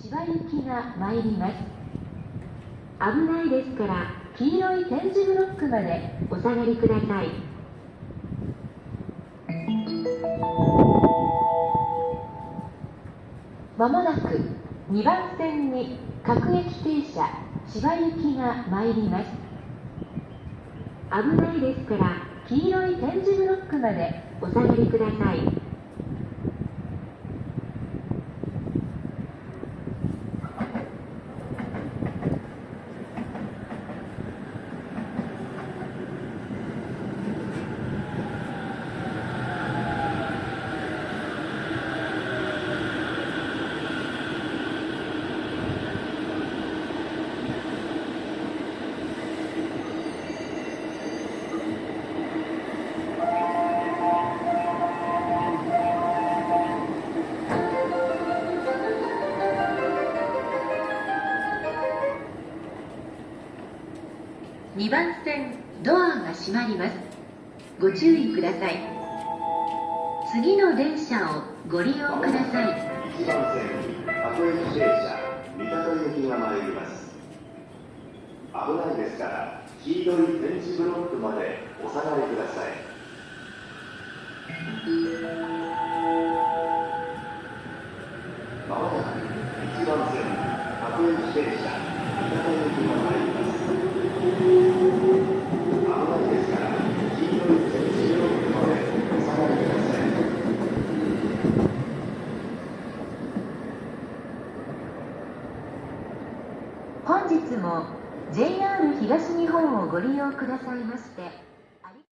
千葉行きが参ります。危ないですから黄色い点字ブロックまでお下がりください。まもなく2番線に各駅停車千葉行きが参ります。危ないですから黄色い点字ブロックまでお下がりください。2番線ドアが閉まります。ご注意ください。次の電車をご利用ください。1番線各駅停車三鷹行きが参ります。危ないですから黄色い点字ブロックまでお下がりください。まもなく1番線各駅停車三鷹行きが参ります。本日も JR 東日本をご利用くださいまして